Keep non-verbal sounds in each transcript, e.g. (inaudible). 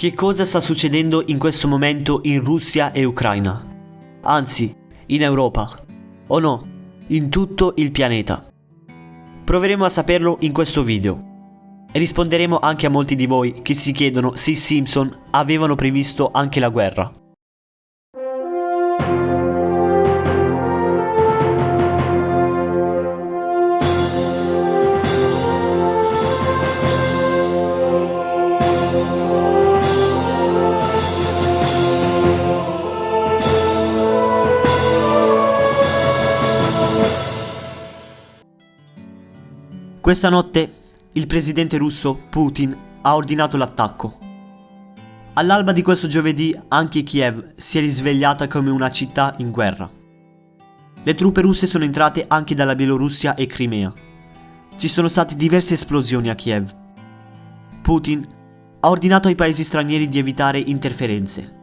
Che cosa sta succedendo in questo momento in Russia e Ucraina? Anzi, in Europa. O no, in tutto il pianeta. Proveremo a saperlo in questo video. Risponderemo anche a molti di voi che si chiedono se i Simpson avevano previsto anche la guerra. Questa notte il presidente russo Putin ha ordinato l'attacco. All'alba di questo giovedì anche Kiev si è risvegliata come una città in guerra. Le truppe russe sono entrate anche dalla Bielorussia e Crimea. Ci sono state diverse esplosioni a Kiev. Putin ha ordinato ai paesi stranieri di evitare interferenze.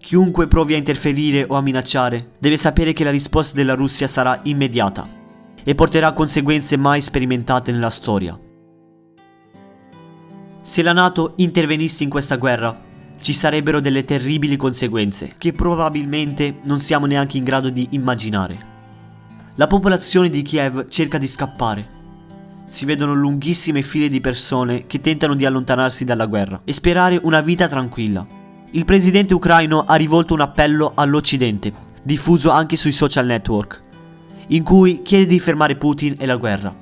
Chiunque provi a interferire o a minacciare deve sapere che la risposta della Russia sarà immediata e porterà conseguenze mai sperimentate nella storia. Se la Nato intervenisse in questa guerra, ci sarebbero delle terribili conseguenze che probabilmente non siamo neanche in grado di immaginare. La popolazione di Kiev cerca di scappare. Si vedono lunghissime file di persone che tentano di allontanarsi dalla guerra e sperare una vita tranquilla. Il presidente ucraino ha rivolto un appello all'Occidente, diffuso anche sui social network, in cui chiede di fermare Putin e la guerra.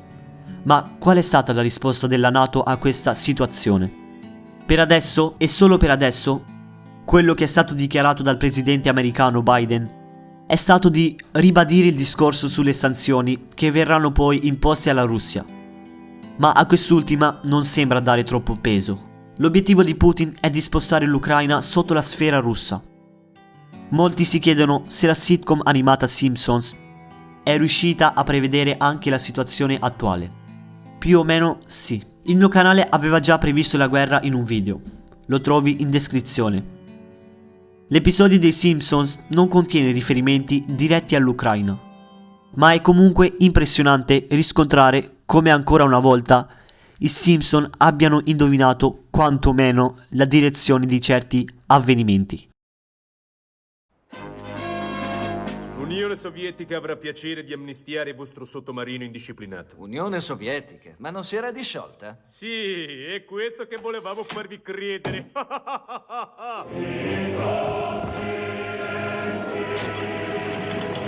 Ma qual è stata la risposta della Nato a questa situazione? Per adesso, e solo per adesso, quello che è stato dichiarato dal presidente americano Biden è stato di ribadire il discorso sulle sanzioni che verranno poi imposte alla Russia. Ma a quest'ultima non sembra dare troppo peso. L'obiettivo di Putin è di spostare l'Ucraina sotto la sfera russa. Molti si chiedono se la sitcom animata Simpsons è riuscita a prevedere anche la situazione attuale. Più o meno sì. Il mio canale aveva già previsto la guerra in un video. Lo trovi in descrizione. L'episodio dei Simpsons non contiene riferimenti diretti all'Ucraina, ma è comunque impressionante riscontrare come ancora una volta i Simpson abbiano indovinato quantomeno la direzione di certi avvenimenti. L'Unione Sovietica avrà piacere di amnistiare il vostro sottomarino indisciplinato. Unione Sovietica? Ma non si era disciolta? Sì, è questo che volevamo farvi credere. (laughs)